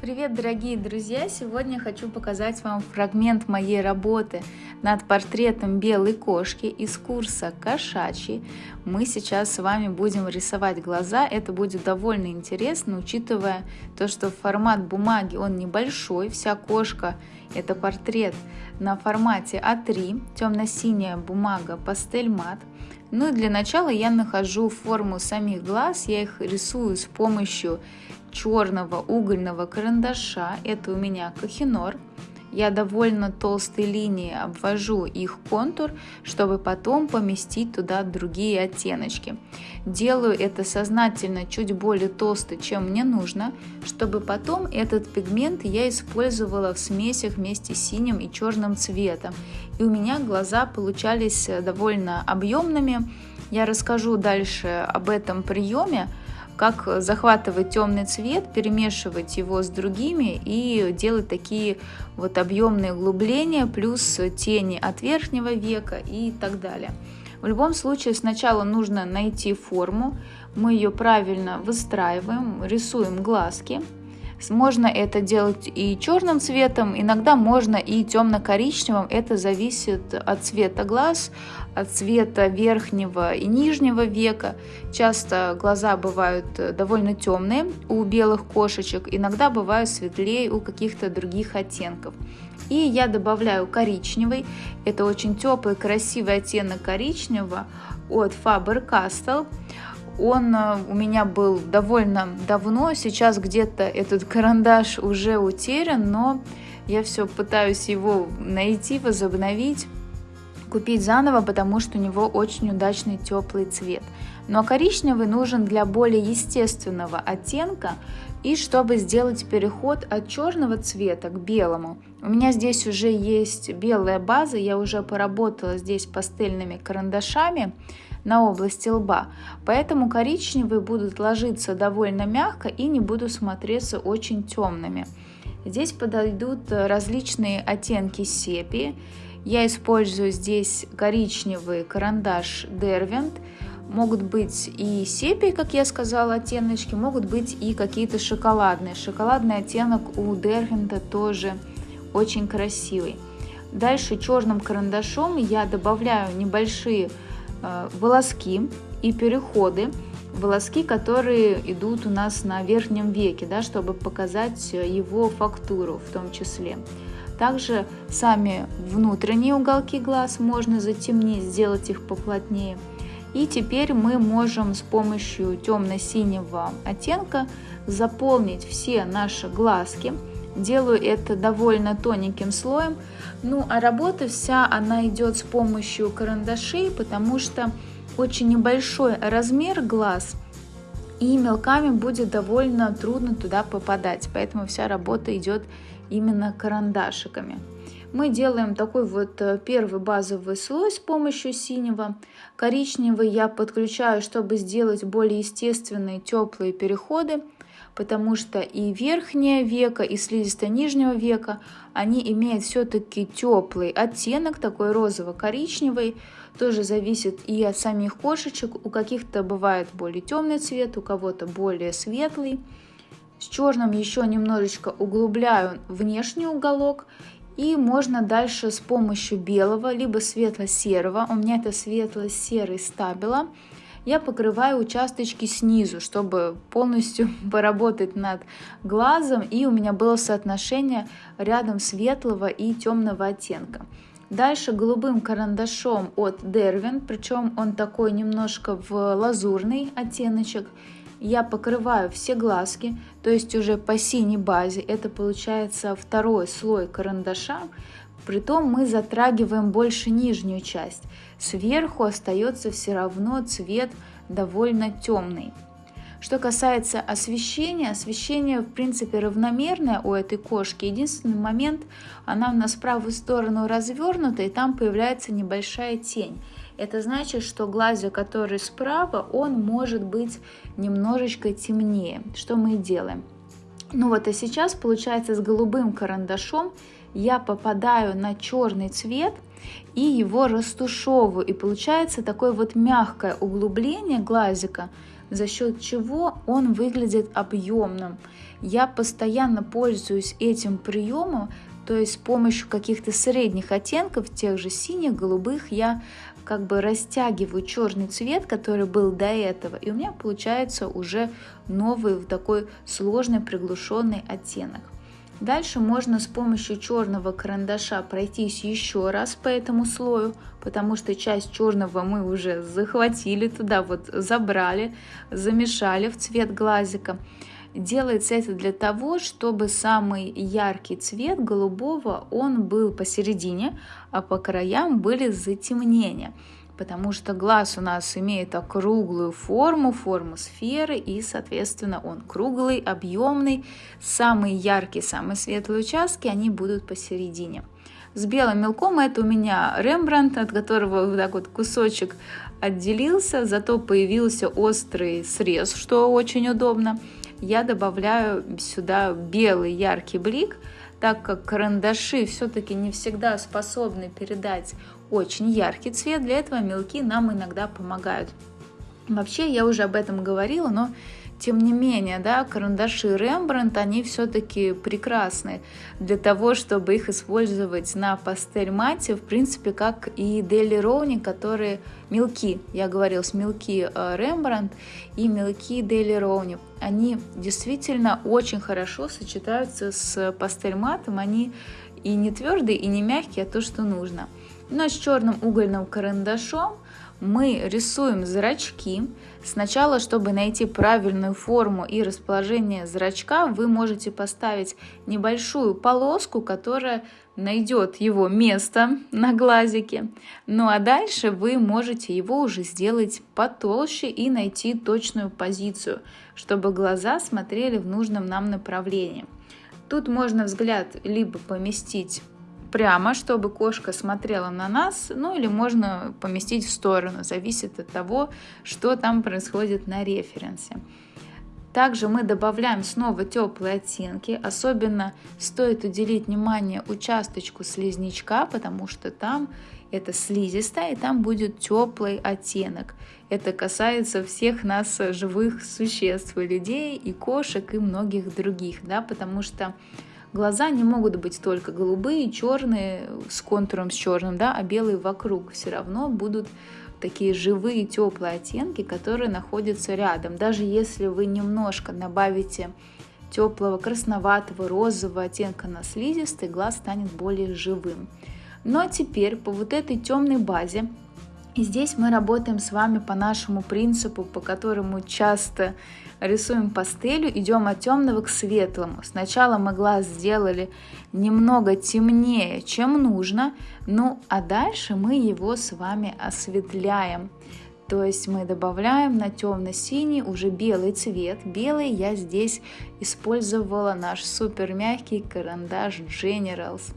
Привет, дорогие друзья! Сегодня хочу показать вам фрагмент моей работы над портретом белой кошки из курса «Кошачий». Мы сейчас с вами будем рисовать глаза. Это будет довольно интересно, учитывая то, что формат бумаги он небольшой. Вся кошка – это портрет на формате А3, темно-синяя бумага пастель мат. Ну и для начала я нахожу форму самих глаз, я их рисую с помощью черного угольного карандаша, это у меня Кохинор. Я довольно толстой линией обвожу их контур, чтобы потом поместить туда другие оттеночки. Делаю это сознательно чуть более толсто, чем мне нужно, чтобы потом этот пигмент я использовала в смесях вместе с синим и черным цветом. И у меня глаза получались довольно объемными. Я расскажу дальше об этом приеме, как захватывать темный цвет, перемешивать его с другими и делать такие вот объемные углубления, плюс тени от верхнего века и так далее. В любом случае сначала нужно найти форму, мы ее правильно выстраиваем, рисуем глазки, можно это делать и черным цветом, иногда можно и темно-коричневым. Это зависит от цвета глаз, от цвета верхнего и нижнего века. Часто глаза бывают довольно темные у белых кошечек, иногда бывают светлее у каких-то других оттенков. И я добавляю коричневый. Это очень теплый, красивый оттенок коричневого от Faber-Castell. Он э, у меня был довольно давно, сейчас где-то этот карандаш уже утерян, но я все пытаюсь его найти, возобновить, купить заново, потому что у него очень удачный теплый цвет. Но коричневый нужен для более естественного оттенка и чтобы сделать переход от черного цвета к белому. У меня здесь уже есть белая база, я уже поработала здесь пастельными карандашами, на области лба, поэтому коричневые будут ложиться довольно мягко и не будут смотреться очень темными. Здесь подойдут различные оттенки сепии. Я использую здесь коричневый карандаш Derwent. Могут быть и сепии, как я сказала, оттеночки, могут быть и какие-то шоколадные. Шоколадный оттенок у Derwent тоже очень красивый. Дальше черным карандашом я добавляю небольшие волоски и переходы, волоски, которые идут у нас на верхнем веке, да, чтобы показать его фактуру в том числе. Также сами внутренние уголки глаз можно затемнить, сделать их поплотнее. И теперь мы можем с помощью темно-синего оттенка заполнить все наши глазки. Делаю это довольно тоненьким слоем, ну, а работа вся, она идет с помощью карандашей, потому что очень небольшой размер глаз, и мелками будет довольно трудно туда попадать, поэтому вся работа идет именно карандашиками. Мы делаем такой вот э, первый базовый слой с помощью синего. Коричневый я подключаю, чтобы сделать более естественные теплые переходы потому что и верхнее века, и слизистая нижнего века, они имеют все-таки теплый оттенок, такой розово-коричневый, тоже зависит и от самих кошечек, у каких-то бывает более темный цвет, у кого-то более светлый. С черным еще немножечко углубляю внешний уголок, и можно дальше с помощью белого, либо светло-серого, у меня это светло-серый стабила, я покрываю участочки снизу, чтобы полностью поработать над глазом, и у меня было соотношение рядом светлого и темного оттенка. Дальше голубым карандашом от Derwent, причем он такой немножко в лазурный оттеночек, я покрываю все глазки, то есть уже по синей базе, это получается второй слой карандаша, Притом мы затрагиваем больше нижнюю часть. Сверху остается все равно цвет довольно темный. Что касается освещения, освещение в принципе равномерное у этой кошки. Единственный момент, она у нас в правую сторону развернута, и там появляется небольшая тень. Это значит, что глазик, который справа, он может быть немножечко темнее. Что мы и делаем. Ну вот, а сейчас получается с голубым карандашом я попадаю на черный цвет и его растушевываю. И получается такое вот мягкое углубление глазика, за счет чего он выглядит объемным. Я постоянно пользуюсь этим приемом, то есть с помощью каких-то средних оттенков, тех же синих, голубых, я как бы растягиваю черный цвет, который был до этого, и у меня получается уже новый такой сложный приглушенный оттенок. Дальше можно с помощью черного карандаша пройтись еще раз по этому слою, потому что часть черного мы уже захватили туда, вот забрали, замешали в цвет глазика. Делается это для того, чтобы самый яркий цвет голубого, он был посередине, а по краям были затемнения потому что глаз у нас имеет округлую форму, форму сферы, и, соответственно, он круглый, объемный. Самые яркие, самые светлые участки, они будут посередине. С белым мелком это у меня Рембрандт, от которого вот так вот кусочек отделился, зато появился острый срез, что очень удобно. Я добавляю сюда белый яркий блик, так как карандаши все-таки не всегда способны передать очень яркий цвет, для этого мелки нам иногда помогают. Вообще, я уже об этом говорила, но тем не менее, да, карандаши Рембрандт, они все-таки прекрасны для того, чтобы их использовать на пастель мате, в принципе, как и Дели Роуни, которые мелки, я говорил, с мелки э, Рембрандт и мелки Дели Роуни. Они действительно очень хорошо сочетаются с пастель матом, они и не твердые, и не мягкие, а то, что нужно. Но с черным угольным карандашом мы рисуем зрачки. Сначала, чтобы найти правильную форму и расположение зрачка, вы можете поставить небольшую полоску, которая найдет его место на глазике. Ну а дальше вы можете его уже сделать потолще и найти точную позицию, чтобы глаза смотрели в нужном нам направлении. Тут можно взгляд либо поместить прямо, чтобы кошка смотрела на нас, ну или можно поместить в сторону, зависит от того, что там происходит на референсе. Также мы добавляем снова теплые оттенки, особенно стоит уделить внимание участочку слизнячка, потому что там это слизистая, и там будет теплый оттенок. Это касается всех нас живых существ, людей, и кошек, и многих других, да, потому что Глаза не могут быть только голубые, черные, с контуром с черным, да, а белые вокруг. Все равно будут такие живые, теплые оттенки, которые находятся рядом. Даже если вы немножко добавите теплого красноватого, розового оттенка на слизистый, глаз станет более живым. Ну а теперь по вот этой темной базе и здесь мы работаем с вами по нашему принципу, по которому часто рисуем пастелью, идем от темного к светлому. Сначала мы глаз сделали немного темнее, чем нужно, ну а дальше мы его с вами осветляем. То есть мы добавляем на темно-синий уже белый цвет. Белый я здесь использовала наш супер мягкий карандаш Generals.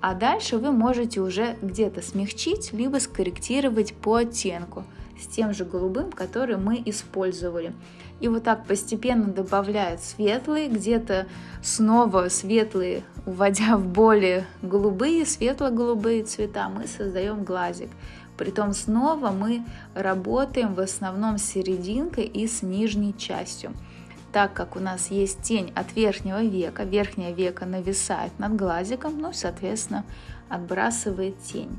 А дальше вы можете уже где-то смягчить, либо скорректировать по оттенку с тем же голубым, который мы использовали. И вот так постепенно добавляют светлые, где-то снова светлые, уводя в более голубые, светло-голубые цвета, мы создаем глазик. Притом снова мы работаем в основном с серединкой и с нижней частью так как у нас есть тень от верхнего века, верхнее веко нависает над глазиком, ну, соответственно, отбрасывает тень.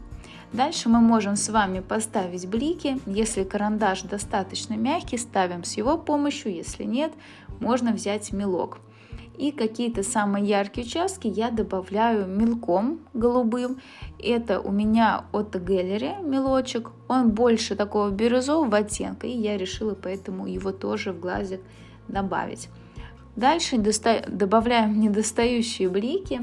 Дальше мы можем с вами поставить блики. Если карандаш достаточно мягкий, ставим с его помощью. Если нет, можно взять мелок. И какие-то самые яркие участки я добавляю мелком голубым. Это у меня от Gallery мелочек. Он больше такого бирюзового оттенка. И я решила поэтому его тоже в глазик. Дальше добавляем недостающие блики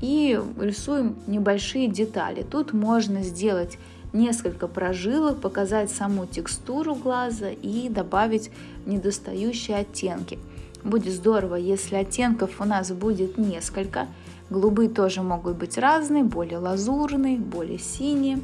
и рисуем небольшие детали. Тут можно сделать несколько прожилок, показать саму текстуру глаза и добавить недостающие оттенки. Будет здорово, если оттенков у нас будет несколько. Голубые тоже могут быть разные, более лазурные, более синие.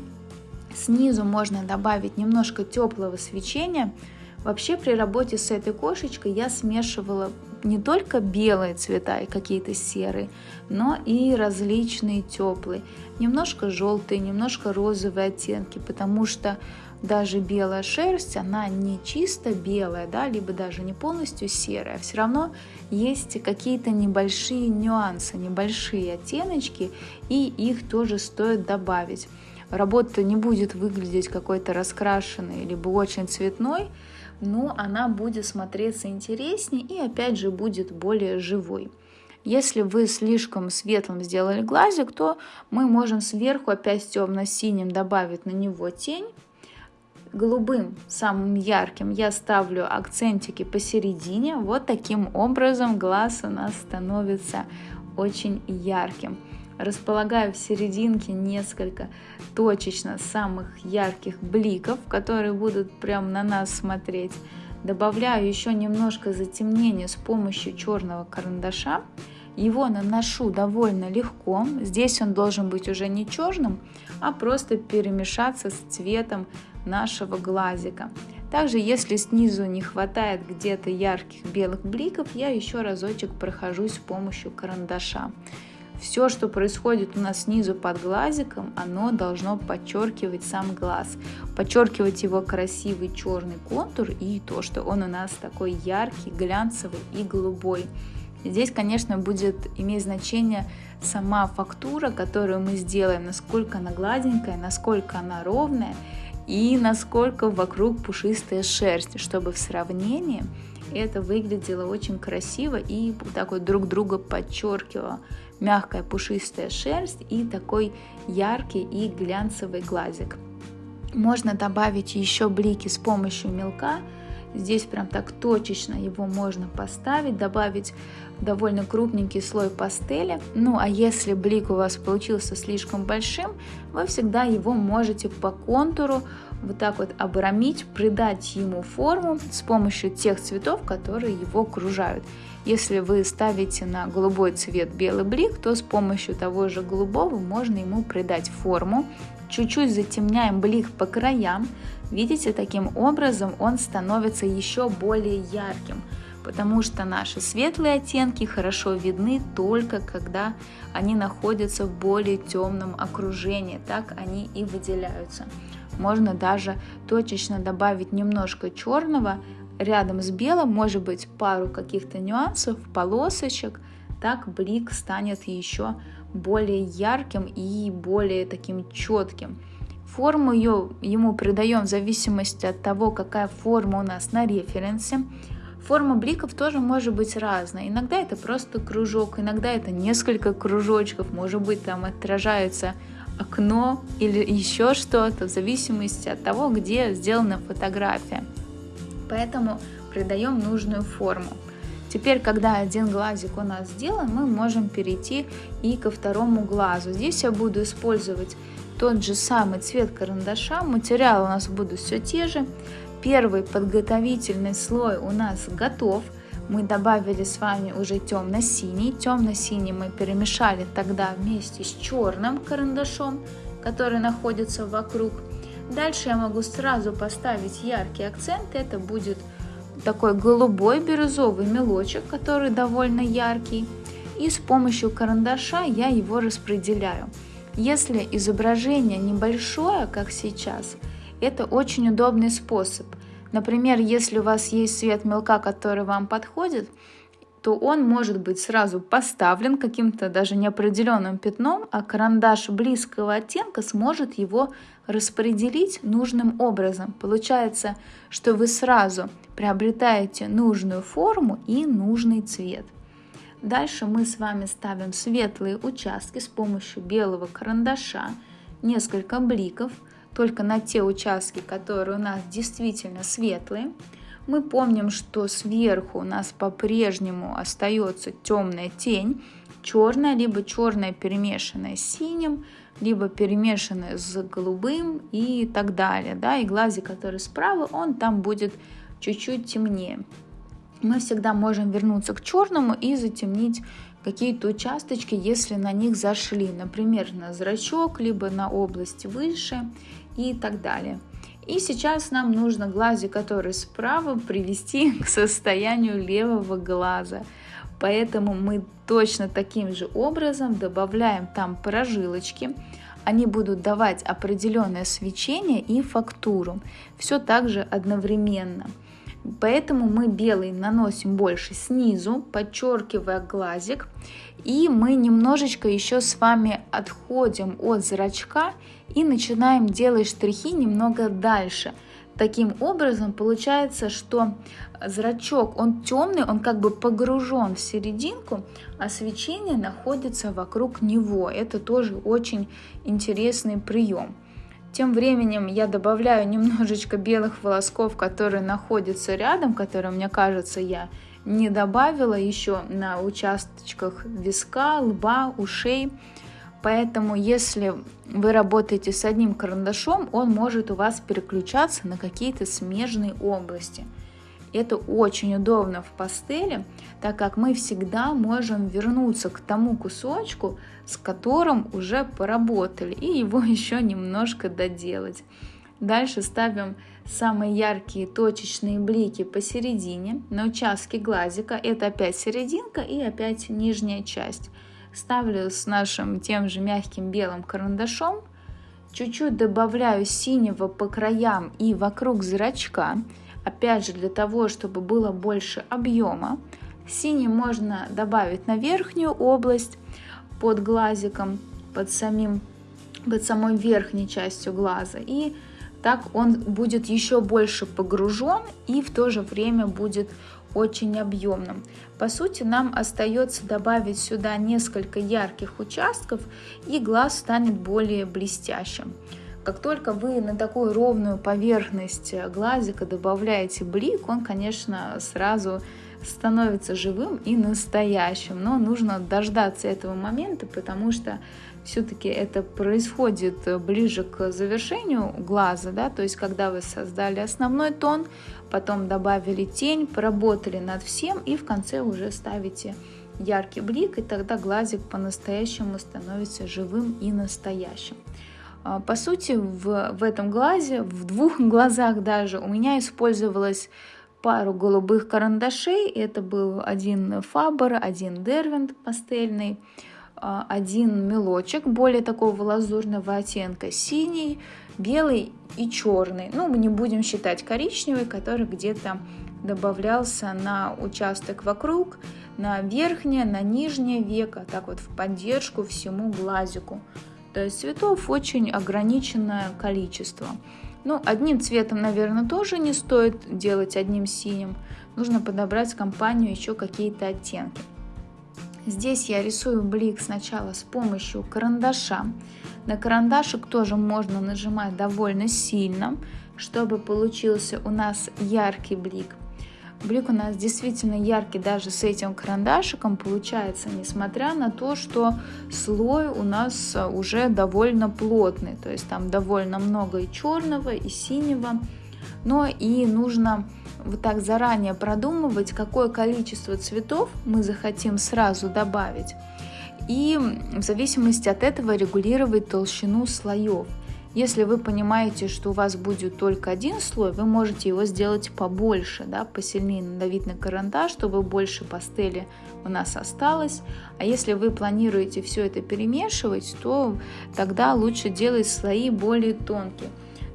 Снизу можно добавить немножко теплого свечения – Вообще при работе с этой кошечкой я смешивала не только белые цвета и какие-то серые, но и различные теплые, немножко желтые, немножко розовые оттенки, потому что даже белая шерсть, она не чисто белая, да, либо даже не полностью серая, все равно есть какие-то небольшие нюансы, небольшие оттеночки, и их тоже стоит добавить. Работа не будет выглядеть какой-то раскрашенной, либо очень цветной, но она будет смотреться интереснее и опять же будет более живой. Если вы слишком светлым сделали глазик, то мы можем сверху опять темно-синим добавить на него тень. Голубым, самым ярким, я ставлю акцентики посередине. Вот таким образом глаз у нас становится очень ярким. Располагаю в серединке несколько точечно самых ярких бликов, которые будут прямо на нас смотреть. Добавляю еще немножко затемнения с помощью черного карандаша. Его наношу довольно легко. Здесь он должен быть уже не черным, а просто перемешаться с цветом нашего глазика. Также, если снизу не хватает где-то ярких белых бликов, я еще разочек прохожусь с помощью карандаша. Все, что происходит у нас снизу под глазиком, оно должно подчеркивать сам глаз, подчеркивать его красивый черный контур и то, что он у нас такой яркий, глянцевый и голубой. Здесь, конечно, будет иметь значение сама фактура, которую мы сделаем, насколько она гладенькая, насколько она ровная и насколько вокруг пушистая шерсть, чтобы в сравнении это выглядело очень красиво и так вот друг друга подчеркивало. Мягкая пушистая шерсть и такой яркий и глянцевый глазик. Можно добавить еще блики с помощью мелка, Здесь прям так точечно его можно поставить, добавить довольно крупненький слой пастели. Ну а если блик у вас получился слишком большим, вы всегда его можете по контуру вот так вот обрамить, придать ему форму с помощью тех цветов, которые его окружают. Если вы ставите на голубой цвет белый блик, то с помощью того же голубого можно ему придать форму. Чуть-чуть затемняем блик по краям, Видите, таким образом он становится еще более ярким, потому что наши светлые оттенки хорошо видны только когда они находятся в более темном окружении, так они и выделяются. Можно даже точечно добавить немножко черного рядом с белым, может быть пару каких-то нюансов, полосочек, так блик станет еще более ярким и более таким четким. Форму ее, ему придаем в зависимости от того, какая форма у нас на референсе. Форма бликов тоже может быть разная. Иногда это просто кружок, иногда это несколько кружочков, может быть там отражается окно или еще что-то, в зависимости от того, где сделана фотография. Поэтому придаем нужную форму. Теперь, когда один глазик у нас сделан, мы можем перейти и ко второму глазу. Здесь я буду использовать тот же самый цвет карандаша, материалы у нас будут все те же. Первый подготовительный слой у нас готов. Мы добавили с вами уже темно-синий. Темно-синий мы перемешали тогда вместе с черным карандашом, который находится вокруг. Дальше я могу сразу поставить яркий акцент. Это будет такой голубой бирюзовый мелочек, который довольно яркий. И с помощью карандаша я его распределяю. Если изображение небольшое, как сейчас, это очень удобный способ. Например, если у вас есть цвет мелка, который вам подходит, то он может быть сразу поставлен каким-то даже неопределенным пятном, а карандаш близкого оттенка сможет его распределить нужным образом. Получается, что вы сразу приобретаете нужную форму и нужный цвет. Дальше мы с вами ставим светлые участки с помощью белого карандаша, несколько бликов, только на те участки, которые у нас действительно светлые. Мы помним, что сверху у нас по-прежнему остается темная тень, черная, либо черная перемешанная с синим, либо перемешанная с голубым и так далее. Да? И глазик, который справа, он там будет чуть-чуть темнее мы всегда можем вернуться к черному и затемнить какие-то участочки, если на них зашли, например, на зрачок, либо на область выше и так далее. И сейчас нам нужно глазик, который справа, привести к состоянию левого глаза. Поэтому мы точно таким же образом добавляем там прожилочки, они будут давать определенное свечение и фактуру. Все также одновременно. Поэтому мы белый наносим больше снизу, подчеркивая глазик. И мы немножечко еще с вами отходим от зрачка и начинаем делать штрихи немного дальше. Таким образом получается, что зрачок, он темный, он как бы погружен в серединку, а свечение находится вокруг него. Это тоже очень интересный прием. Тем временем я добавляю немножечко белых волосков, которые находятся рядом, которые, мне кажется, я не добавила еще на участочках виска, лба, ушей. Поэтому, если вы работаете с одним карандашом, он может у вас переключаться на какие-то смежные области. Это очень удобно в пастели, так как мы всегда можем вернуться к тому кусочку, с которым уже поработали, и его еще немножко доделать. Дальше ставим самые яркие точечные блики посередине, на участке глазика. Это опять серединка и опять нижняя часть. Ставлю с нашим тем же мягким белым карандашом. Чуть-чуть добавляю синего по краям и вокруг зрачка. Опять же для того, чтобы было больше объема. Синий можно добавить на верхнюю область под глазиком, под, самим, под самой верхней частью глаза. И так он будет еще больше погружен и в то же время будет очень объемным. По сути, нам остается добавить сюда несколько ярких участков, и глаз станет более блестящим. Как только вы на такую ровную поверхность глазика добавляете блик, он, конечно, сразу становится живым и настоящим. Но нужно дождаться этого момента, потому что все-таки это происходит ближе к завершению глаза, да, то есть когда вы создали основной тон, потом добавили тень, поработали над всем и в конце уже ставите яркий блик, и тогда глазик по-настоящему становится живым и настоящим. А, по сути, в, в этом глазе, в двух глазах даже, у меня использовалась пару голубых карандашей. Это был один Фабер, один Дервинт пастельный, а, один мелочек более такого лазурного оттенка, синий, белый и черный. Ну, мы не будем считать коричневый, который где-то добавлялся на участок вокруг, на верхнее, на нижнее веко, так вот в поддержку всему глазику. Есть цветов очень ограниченное количество. Ну, одним цветом, наверное, тоже не стоит делать одним синим. Нужно подобрать компанию еще какие-то оттенки. Здесь я рисую блик сначала с помощью карандаша. На карандашик тоже можно нажимать довольно сильно, чтобы получился у нас яркий блик. Блик у нас действительно яркий даже с этим карандашиком получается, несмотря на то, что слой у нас уже довольно плотный. То есть там довольно много и черного, и синего. Но и нужно вот так заранее продумывать, какое количество цветов мы захотим сразу добавить. И в зависимости от этого регулировать толщину слоев. Если вы понимаете, что у вас будет только один слой, вы можете его сделать побольше, да, посильнее надавить на карандаш, чтобы больше пастели у нас осталось. А если вы планируете все это перемешивать, то тогда лучше делать слои более тонкие.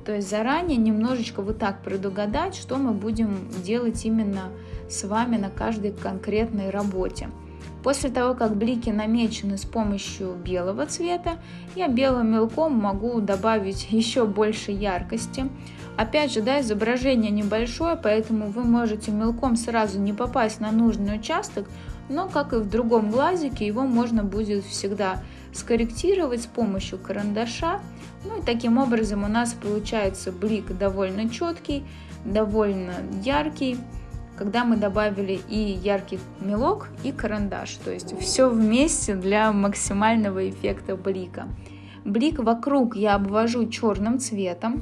То есть заранее немножечко вот так предугадать, что мы будем делать именно с вами на каждой конкретной работе. После того, как блики намечены с помощью белого цвета, я белым мелком могу добавить еще больше яркости. Опять же, да, изображение небольшое, поэтому вы можете мелком сразу не попасть на нужный участок, но, как и в другом глазике, его можно будет всегда скорректировать с помощью карандаша. Ну и таким образом у нас получается блик довольно четкий, довольно яркий когда мы добавили и яркий мелок, и карандаш. То есть все вместе для максимального эффекта блика. Блик вокруг я обвожу черным цветом.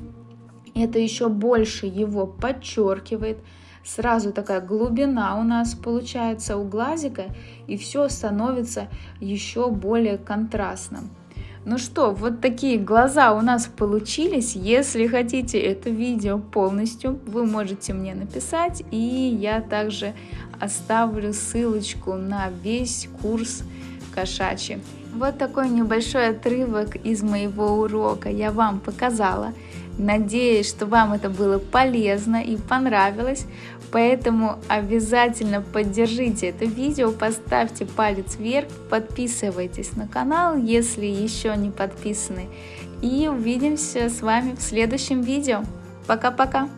Это еще больше его подчеркивает. Сразу такая глубина у нас получается у глазика, и все становится еще более контрастным. Ну что, вот такие глаза у нас получились. Если хотите это видео полностью, вы можете мне написать, и я также оставлю ссылочку на весь курс, кошачьи. Вот такой небольшой отрывок из моего урока я вам показала. Надеюсь, что вам это было полезно и понравилось, поэтому обязательно поддержите это видео, поставьте палец вверх, подписывайтесь на канал, если еще не подписаны, и увидимся с вами в следующем видео. Пока-пока!